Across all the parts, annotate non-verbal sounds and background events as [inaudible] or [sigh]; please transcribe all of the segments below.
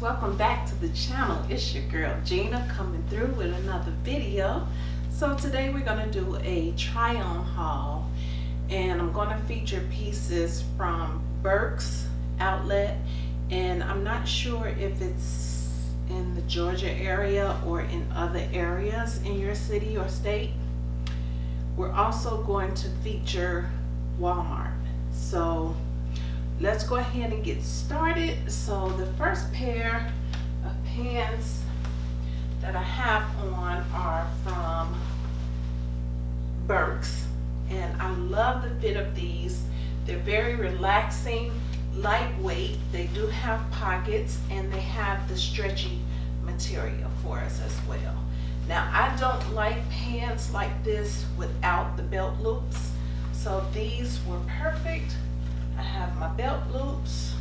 welcome back to the channel. It's your girl Gina coming through with another video. So today we're going to do a try on haul and I'm going to feature pieces from Burke's outlet and I'm not sure if it's in the Georgia area or in other areas in your city or state. We're also going to feature Walmart. So let's go ahead and get started. So the first pair of pants that I have on are from Burke's and I love the fit of these. They're very relaxing, lightweight. They do have pockets and they have the stretchy material for us as well. Now I don't like pants like this without the belt loops. So these were perfect I have my belt loops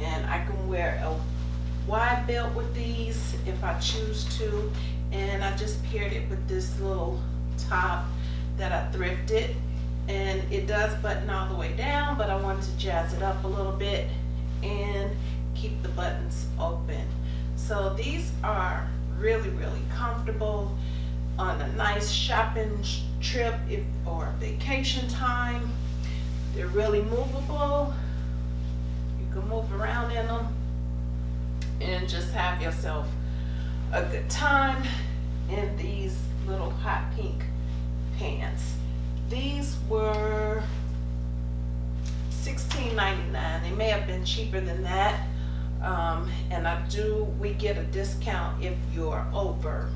and I can wear a wide belt with these if I choose to. And I just paired it with this little top that I thrifted. And it does button all the way down but I wanted to jazz it up a little bit and keep the buttons open. So these are really really comfortable on a nice shopping trip if or vacation time they're really movable. You can move around in them and just have yourself a good time in these little hot pink pants. These were $16.99. They may have been cheaper than that. Um, and I do, we get a discount if you're over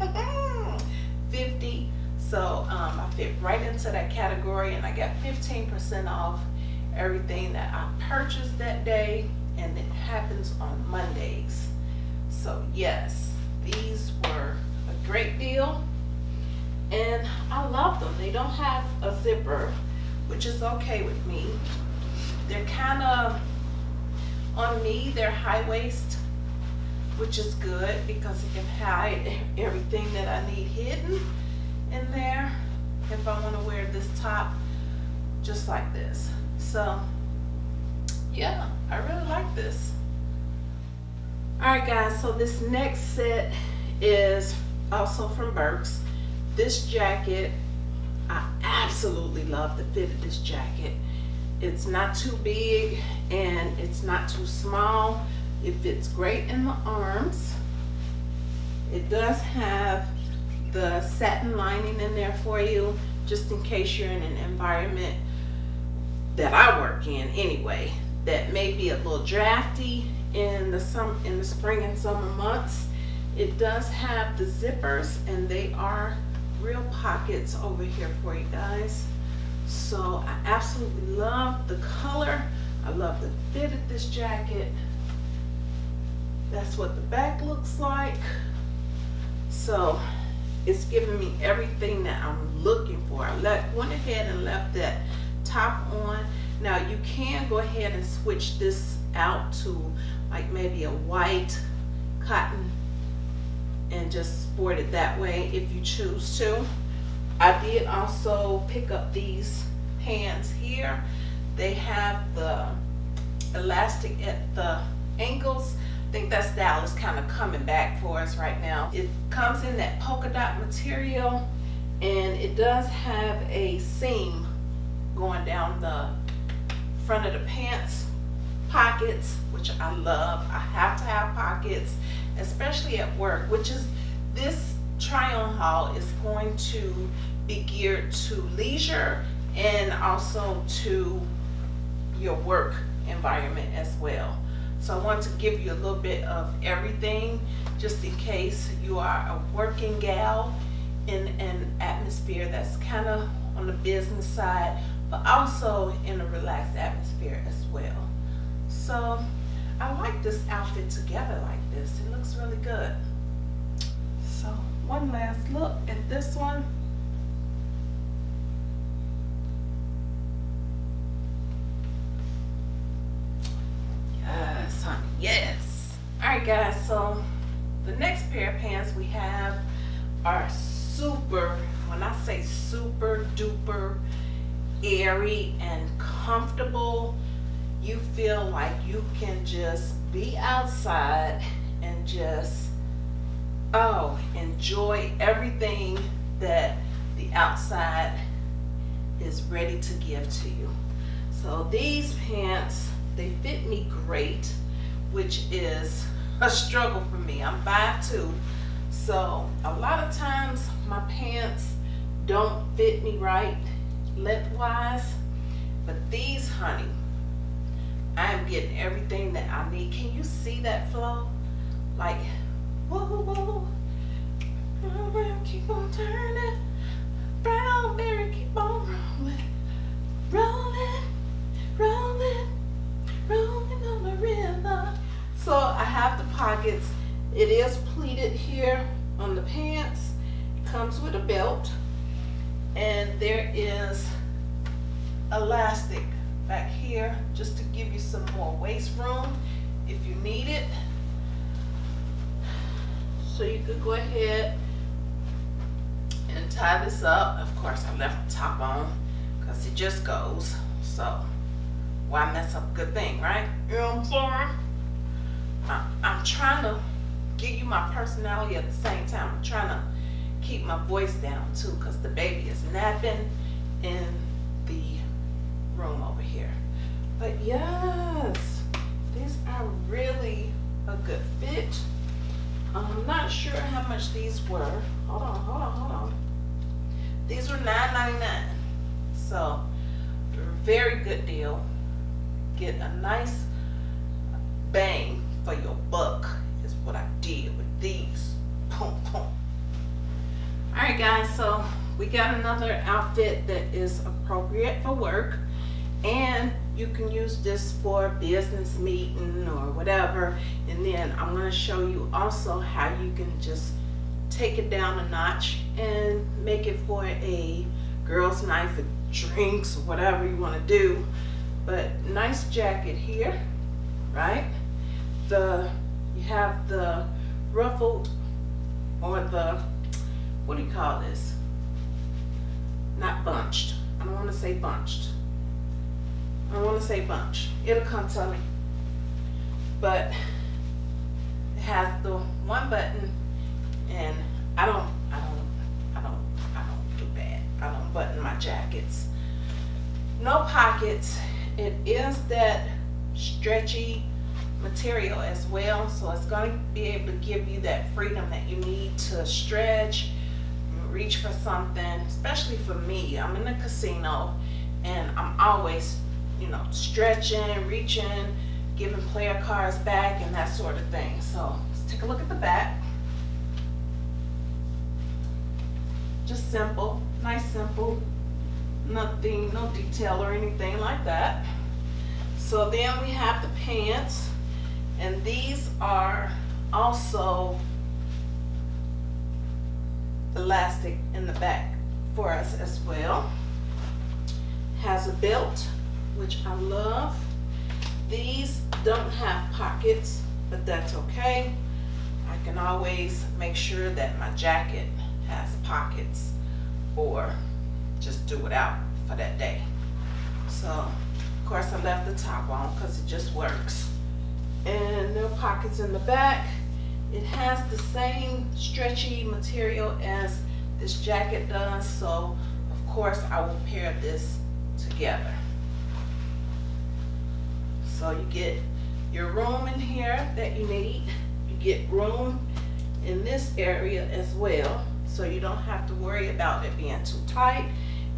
[laughs] 50 so um, I fit right into that category and I got 15% off everything that I purchased that day and it happens on Mondays. So yes, these were a great deal and I love them. They don't have a zipper, which is okay with me. They're kind of, on me, they're high waist, which is good because it can hide [laughs] everything that I need hidden in there if I want to wear this top just like this. So yeah, I really like this. Alright guys, so this next set is also from Burke's. This jacket, I absolutely love the fit of this jacket. It's not too big and it's not too small. It fits great in the arms. It does have the satin lining in there for you just in case you're in an environment that I work in anyway that may be a little drafty in the some in the spring and summer months. It does have the zippers and they are real pockets over here for you guys. So I absolutely love the color. I love the fit of this jacket. That's what the back looks like. So it's giving me everything that I'm looking for. I let, went ahead and left that top on. Now you can go ahead and switch this out to like maybe a white cotton and just sport it that way if you choose to. I did also pick up these pants here. They have the elastic at the ankles I think that style is kind of coming back for us right now. It comes in that polka dot material and it does have a seam going down the front of the pants pockets which I love I have to have pockets especially at work which is this try on haul is going to be geared to leisure and also to your work environment as well so I want to give you a little bit of everything just in case you are a working gal in an atmosphere that's kind of on the business side, but also in a relaxed atmosphere as well. So I like this outfit together like this. It looks really good. So one last look at this one. Yes. All right, guys. So the next pair of pants we have are super, when I say super duper airy and comfortable, you feel like you can just be outside and just, oh, enjoy everything that the outside is ready to give to you. So these pants, they fit me great, which is a struggle for me. I'm 5'2", so a lot of times my pants don't fit me right lengthwise, but these, honey, I am getting everything that I need. Can you see that flow? Like, whoa, whoa, whoa, keep on turning, Proud Mary, keep on rolling, rolling, rolling, rolling on the river. So I have the pockets. It is pleated here on the pants. It comes with a belt. And there is elastic back here just to give you some more waist room if you need it. So you could go ahead and tie this up. Of course, I left the top on because it just goes. So why mess up a good thing, right? You know what I'm saying? I, I'm trying to give you my personality at the same time. I'm trying to keep my voice down too because the baby is napping in the room over here. But yes, these are really a good fit. I'm not sure how much these were. Hold on, hold on, hold on. These were $9.99. So, very good deal. Get a nice bang for your buck is what I did with these. Boom, boom. Alright guys, so we got another outfit that is appropriate for work and you can use this for business meeting or whatever and then I'm going to show you also how you can just take it down a notch and make it for a girls night drinks whatever you want to do but nice jacket here right the you have the ruffled or the what do you call this not bunched I don't want to say bunched I don't want to say bunch. It'll come to me. But it has the one button and I don't, I don't, I don't, I don't do that. I don't button my jackets. No pockets. It is that stretchy material as well. So it's going to be able to give you that freedom that you need to stretch, reach for something, especially for me. I'm in a casino and I'm always you know, stretching, reaching, giving player cards back and that sort of thing. So let's take a look at the back. Just simple, nice simple, nothing, no detail or anything like that. So then we have the pants and these are also elastic in the back for us as well. Has a belt which I love. These don't have pockets, but that's okay. I can always make sure that my jacket has pockets or just do it out for that day. So, of course, I left the top on because it just works. And no pockets in the back. It has the same stretchy material as this jacket does, so of course I will pair this together. So you get your room in here that you need. You get room in this area as well. So you don't have to worry about it being too tight.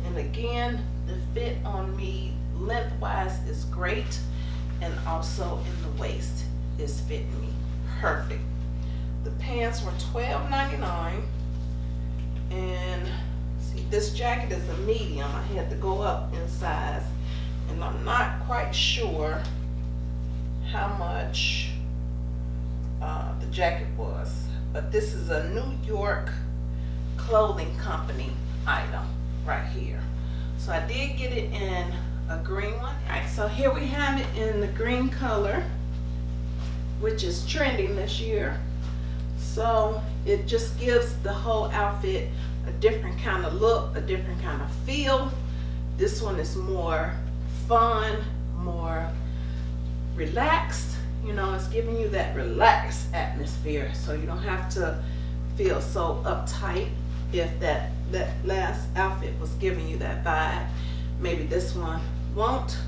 And again, the fit on me lengthwise is great. And also in the waist is fitting me perfect. The pants were $12.99. And see, this jacket is a medium. I had to go up in size. And I'm not quite sure how much uh, the jacket was, but this is a New York clothing company item right here. So I did get it in a green one. All right, so here we have it in the green color, which is trending this year. So it just gives the whole outfit a different kind of look, a different kind of feel. This one is more fun, more relaxed you know, it's giving you that relaxed atmosphere so you don't have to feel so uptight if that, that last outfit was giving you that vibe. Maybe this one won't.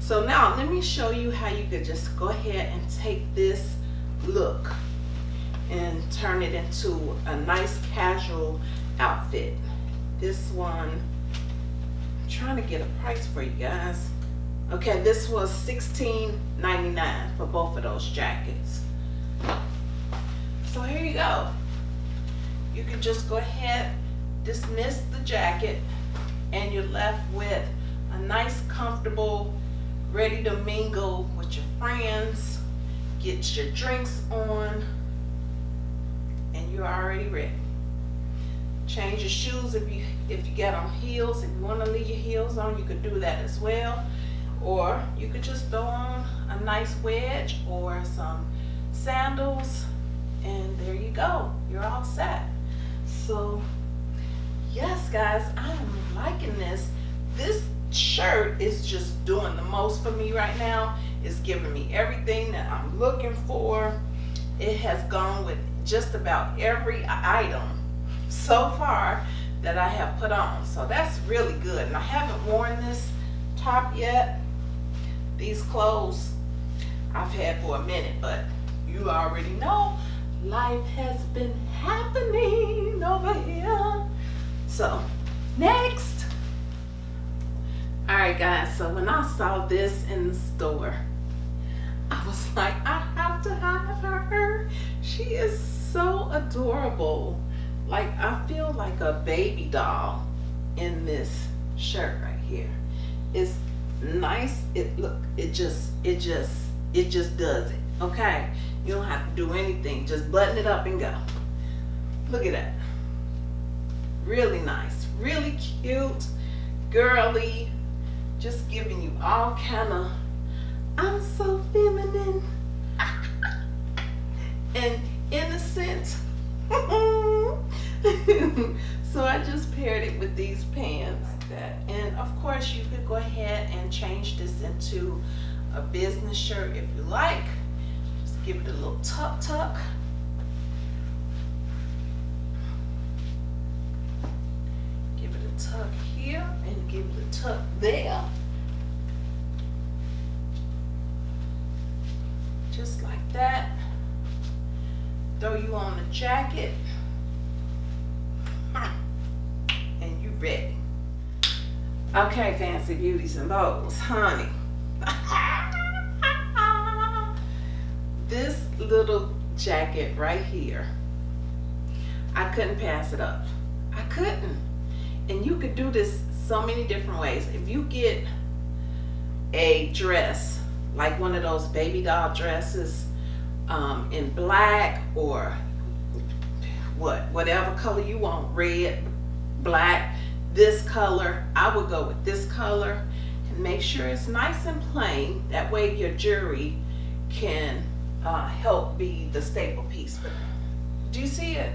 So now let me show you how you could just go ahead and take this look and turn it into a nice casual outfit. This one, I'm trying to get a price for you guys. Okay, this was $16.99 for both of those jackets. So here you go. You can just go ahead, dismiss the jacket, and you're left with a nice, comfortable, ready to mingle with your friends, get your drinks on, and you're already ready. Change your shoes if you if you got on heels. If you want to leave your heels on, you could do that as well. Or you could just throw on a nice wedge or some sandals and there you go. You're all set. So yes guys, I am liking this. This shirt is just doing the most for me right now. It's giving me everything that I'm looking for. It has gone with just about every item so far that I have put on. So that's really good. And I haven't worn this top yet. These clothes I've had for a minute, but you already know life has been happening over here. So next. All right guys, so when I saw this in the store, I was [laughs] like, I have to have her. She is so adorable. Like I feel like a baby doll in this shirt right here. It's nice. It look, it just, it just, it just does it. Okay. You don't have to do anything. Just button it up and go. Look at that. Really nice. Really cute. Girly. Just giving you all kind of, I'm so feminine. [laughs] and innocent. [laughs] so I just paired it with these pants like that. And of course you could go ahead and change this into a business shirt if you like. Give it a little tuck tuck. Give it a tuck here and give it a tuck there. Just like that throw you on a jacket and you ready. Okay, fancy beauties and bows, honey. [laughs] jacket right here, I couldn't pass it up. I couldn't. And you could do this so many different ways. If you get a dress, like one of those baby doll dresses, um, in black or what, whatever color you want, red, black, this color, I would go with this color and make sure it's nice and plain. That way your jewelry can uh, help be the staple piece. But do you see it?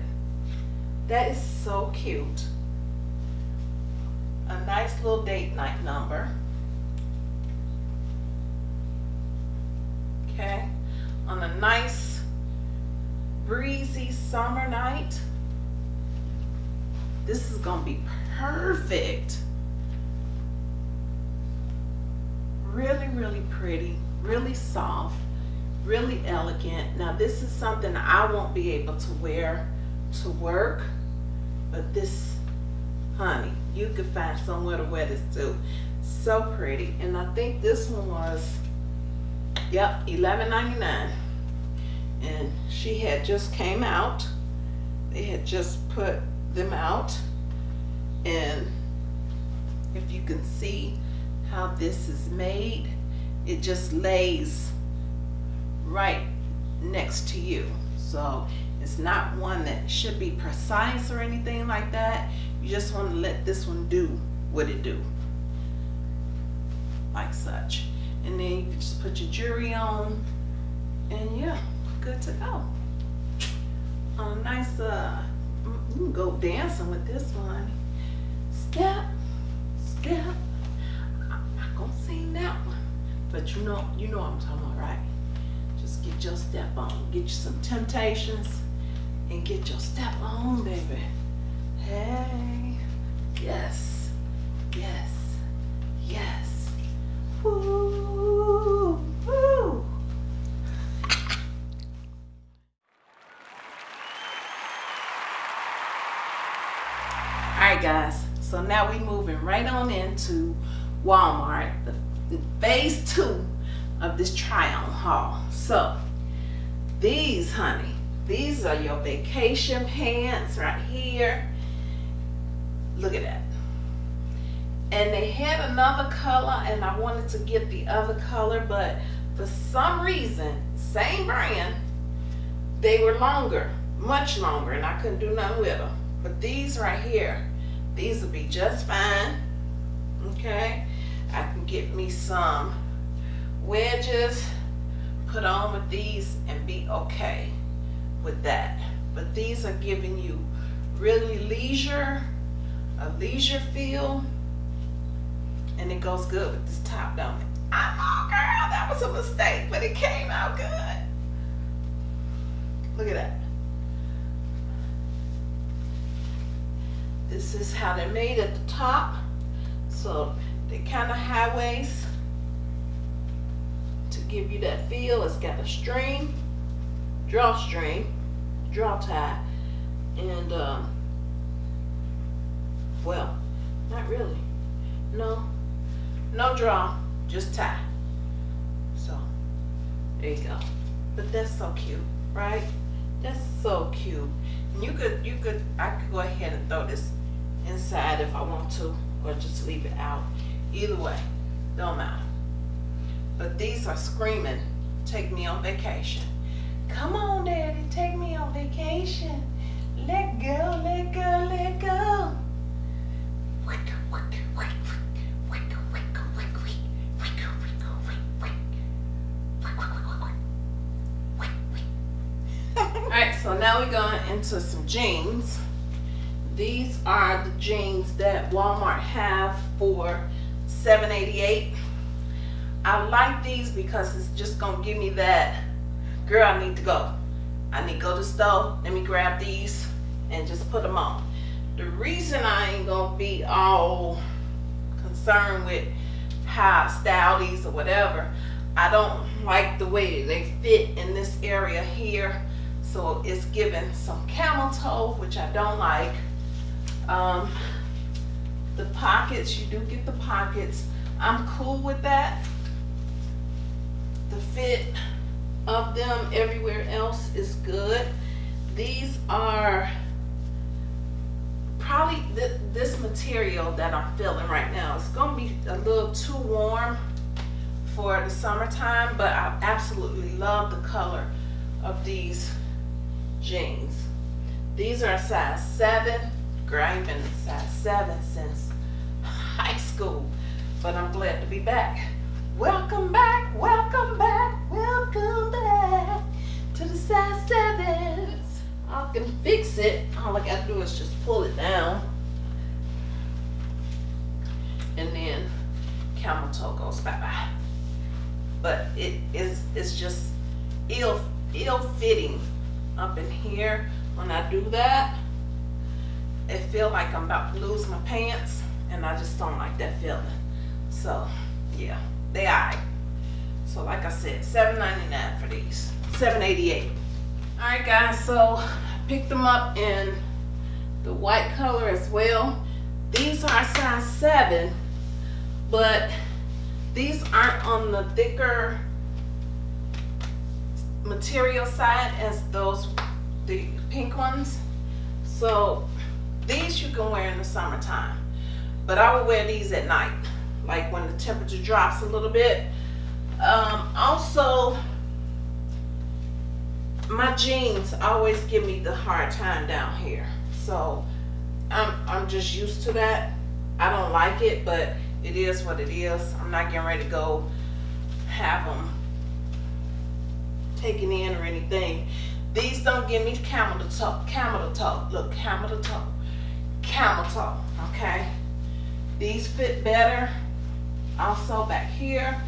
That is so cute. A nice little date night number. Okay on a nice breezy summer night. This is gonna be perfect. Really, really pretty, really soft, really elegant. Now this is something I won't be able to wear to work, but this, honey, you could find somewhere to wear this too. So pretty. And I think this one was Yep, $11.99. And she had just came out. They had just put them out. And if you can see how this is made, it just lays right next to you. So it's not one that should be precise or anything like that. You just want to let this one do what it do. Like such and then you can just put your jewelry on and yeah good to go a nice uh you can go dancing with this one step step i'm not gonna sing that one but you know you know what i'm talking about right Get your step on. Get you some temptations and get your step on, baby. Hey. Yes. Yes. Yes. Woo. Woo. All right, guys. So now we moving right on into Walmart, the phase two of this try-on haul. So these, honey, these are your vacation pants right here. Look at that. And they had another color and I wanted to get the other color, but for some reason, same brand, they were longer, much longer, and I couldn't do nothing with them. But these right here, these will be just fine. Okay, I can get me some wedges, put on with these and be okay with that. But these are giving you really leisure, a leisure feel, and it goes good with this top, don't? I know, girl, that was a mistake, but it came out good. Look at that. This is how they're made at the top. So they kind of high waist give you that feel. It's got a string, drawstring, draw tie, and um, well, not really. No, no draw, just tie. So there you go. But that's so cute, right? That's so cute. And you could, you could, I could go ahead and throw this inside if I want to, or just leave it out. Either way, don't matter. But these are screaming, take me on vacation. Come on, daddy, take me on vacation. Let go, let go, let go. Alright, so now we're going into some jeans. These are the jeans that Walmart have for $7.88. I like these because it's just gonna give me that, girl, I need to go. I need to go to the store, let me grab these and just put them on. The reason I ain't gonna be all concerned with how I style these or whatever, I don't like the way they fit in this area here. So it's giving some camel toe, which I don't like. Um, the pockets, you do get the pockets. I'm cool with that. The fit of them everywhere else is good. These are probably th this material that I'm feeling right now. It's gonna be a little too warm for the summertime, but I absolutely love the color of these jeans. These are a size seven. Girl, I ain't been a size seven since [laughs] high school, but I'm glad to be back. Welcome back, welcome back, welcome back to the size sevens. I can fix it. All I gotta do is just pull it down. And then camel toe goes bye-bye. But it is it's just ill ill fitting up in here when I do that. It feel like I'm about to lose my pants and I just don't like that feeling. So yeah, they alright. So like I said, $7.99 for these. $7.88. Alright guys, so picked them up in the white color as well. These are size 7, but these aren't on the thicker material side as those the pink ones. So these you can wear in the summertime, but I would wear these at night, like when the temperature drops a little bit. Um, also, my jeans always give me the hard time down here. So I'm, I'm just used to that. I don't like it, but it is what it is. I'm not getting ready to go have them taken in or anything. These don't give me camel to toe, camel to toe. Look, camel to toe, camel toe, okay? These fit better. Also back here,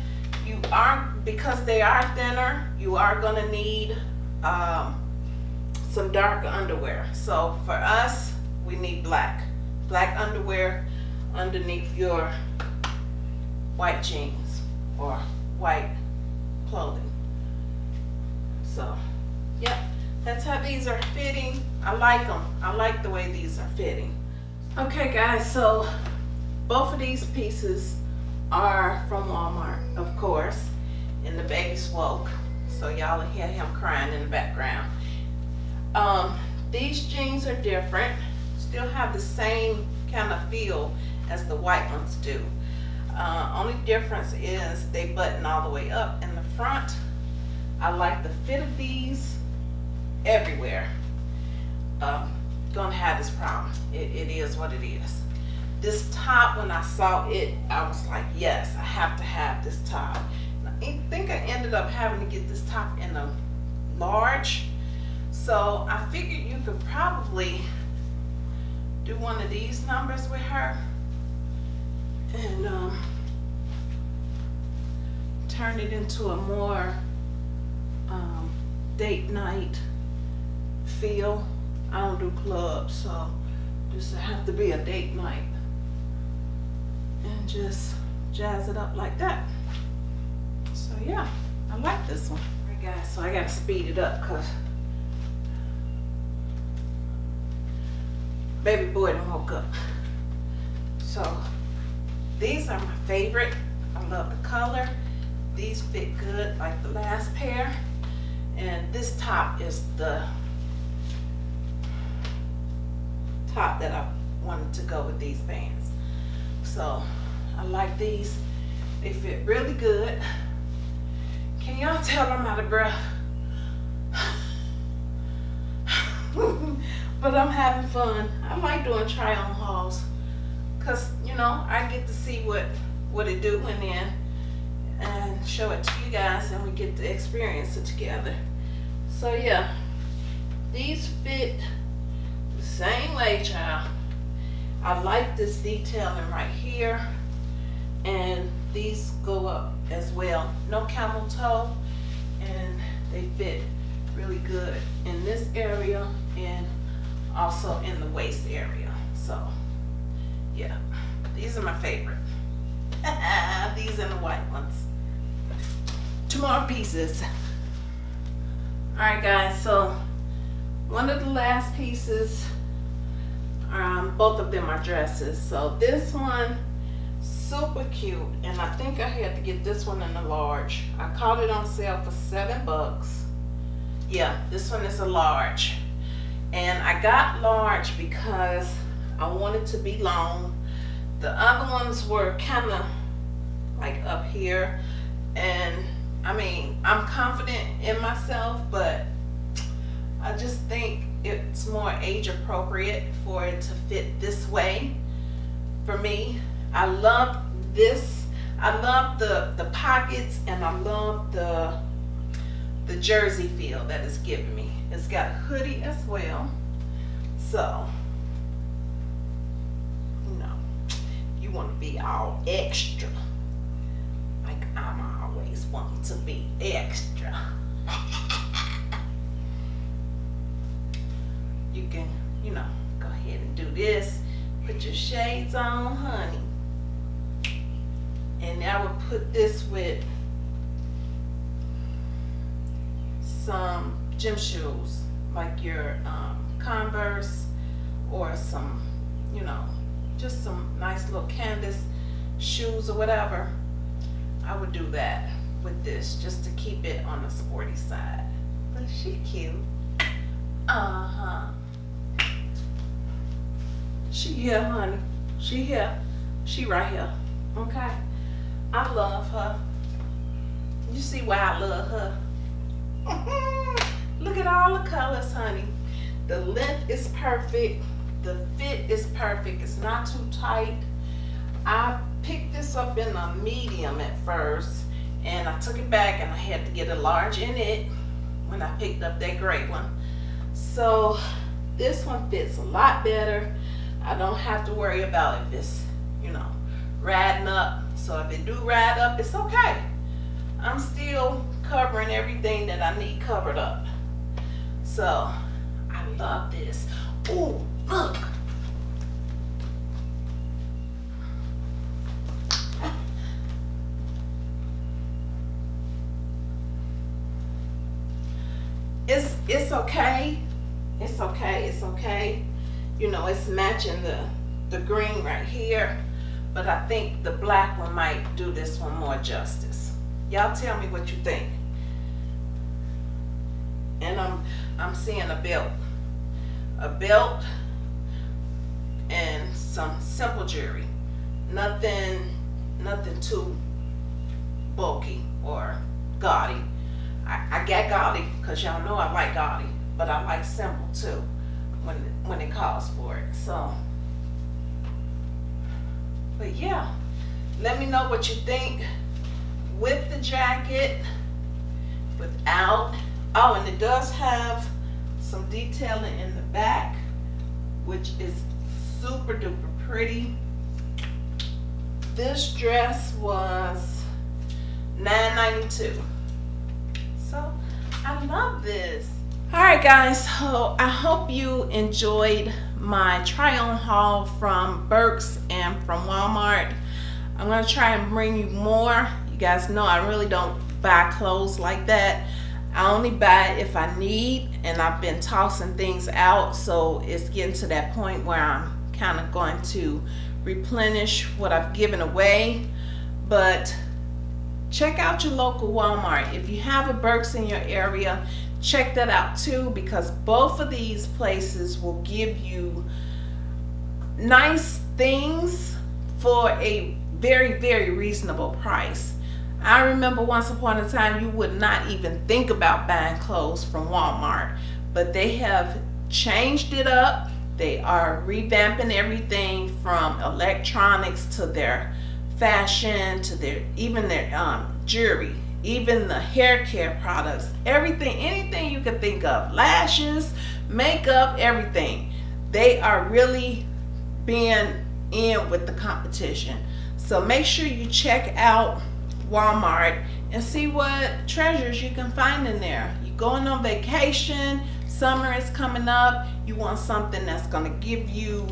you are, because they are thinner, you are gonna need um, some dark underwear. So for us, we need black. Black underwear underneath your white jeans or white clothing. So, yep, that's how these are fitting. I like them. I like the way these are fitting. Okay guys, so both of these pieces are from Walmart, of course, and the baby's woke. So y'all hear him crying in the background. Um, these jeans are different, still have the same kind of feel as the white ones do. Uh, only difference is they button all the way up in the front. I like the fit of these everywhere. Um, gonna have this problem. It, it is what it is. This top, when I saw it, I was like, yes, I have to have this top. I think I ended up having to get this top in a large. So I figured you could probably do one of these numbers with her and um, turn it into a more um, date night feel. I don't do clubs, so this have to be a date night. And just jazz it up like that. So yeah, I like this one. All right guys, so I gotta speed it up because baby boy done woke up. So these are my favorite. I love the color. These fit good like the last pair. And this top is the top that I wanted to go with these pants. So I like these. They fit really good. Can y'all tell I'm out of breath? [laughs] but I'm having fun. I like doing try on hauls because you know I get to see what what it do and then and show it to you guys and we get to experience it together. So yeah, these fit the same way, child. I like this detailing right here and these go up as well. No camel toe and they fit really good in this area and also in the waist area. So yeah, these are my favorite. [laughs] these are the white ones. Two more pieces. All right guys, so one of the last pieces, um, both of them are dresses. So this one, super cute. And I think I had to get this one in a large. I caught it on sale for seven bucks. Yeah, this one is a large. And I got large because I wanted to be long. The other ones were kind of like up here. And I mean, I'm confident in myself, but I just think it's more age appropriate for it to fit this way for me. I love this. I love the, the pockets and I love the, the jersey feel that it's giving me. It's got a hoodie as well. So, you know, you want to be all extra. Like I'm always wanting to be extra. [laughs] can, you know, go ahead and do this. Put your shades on, honey. And I would put this with some gym shoes, like your um, Converse or some, you know, just some nice little canvas shoes or whatever. I would do that with this just to keep it on the sporty side. But she cute. Uh-huh. She here, honey. She here. She right here. Okay? I love her. You see why I love her? [laughs] Look at all the colors, honey. The length is perfect. The fit is perfect. It's not too tight. I picked this up in a medium at first and I took it back and I had to get a large in it when I picked up that gray one. So this one fits a lot better. I don't have to worry about if it's, you know, riding up. So if it do ride up, it's okay. I'm still covering everything that I need covered up. So I love this. Oh, look. It's it's okay. It's okay. It's okay. You know, it's matching the the green right here, but I think the black one might do this one more justice. Y'all tell me what you think. And I'm I'm seeing a belt. A belt and some simple jewelry. Nothing nothing too bulky or gaudy. I, I got gaudy because y'all know I like gaudy, but I like simple too when when it calls for it. So but yeah, let me know what you think with the jacket, without. Oh, and it does have some detailing in the back, which is super duper pretty. This dress was $9.92. So I love this. All right, guys, so I hope you enjoyed my try on haul from Burke's and from Walmart. I'm gonna try and bring you more. You guys know I really don't buy clothes like that. I only buy if I need and I've been tossing things out so it's getting to that point where I'm kind of going to replenish what I've given away but check out your local Walmart if you have a Burke's in your area check that out too because both of these places will give you nice things for a very very reasonable price. I remember once upon a time you would not even think about buying clothes from Walmart but they have changed it up. They are revamping everything from electronics to their fashion to their even their um, jewelry even the hair care products, everything, anything you can think of, lashes, makeup, everything. They are really being in with the competition. So make sure you check out Walmart and see what treasures you can find in there. You're going on vacation, summer is coming up, you want something that's gonna give you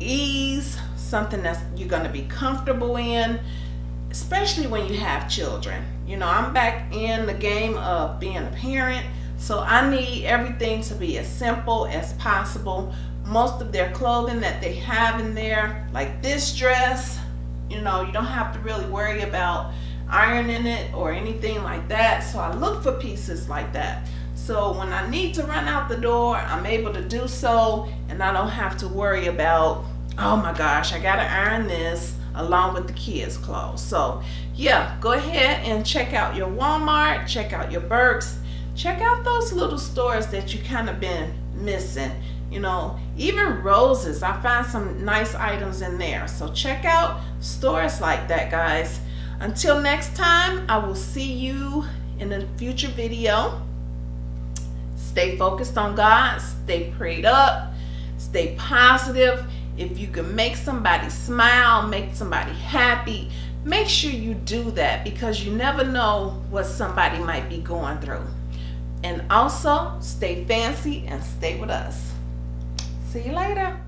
ease, something that's you're gonna be comfortable in, especially when you have children. You know, I'm back in the game of being a parent, so I need everything to be as simple as possible. Most of their clothing that they have in there, like this dress, you know, you don't have to really worry about ironing it or anything like that. So I look for pieces like that. So when I need to run out the door, I'm able to do so and I don't have to worry about, oh my gosh, I gotta iron this along with the kids clothes. So yeah go ahead and check out your Walmart check out your Burke's check out those little stores that you kind of been missing. You know even roses I find some nice items in there. So check out stores like that guys. Until next time I will see you in a future video. Stay focused on God stay prayed up stay positive if you can make somebody smile, make somebody happy, make sure you do that because you never know what somebody might be going through. And also, stay fancy and stay with us. See you later.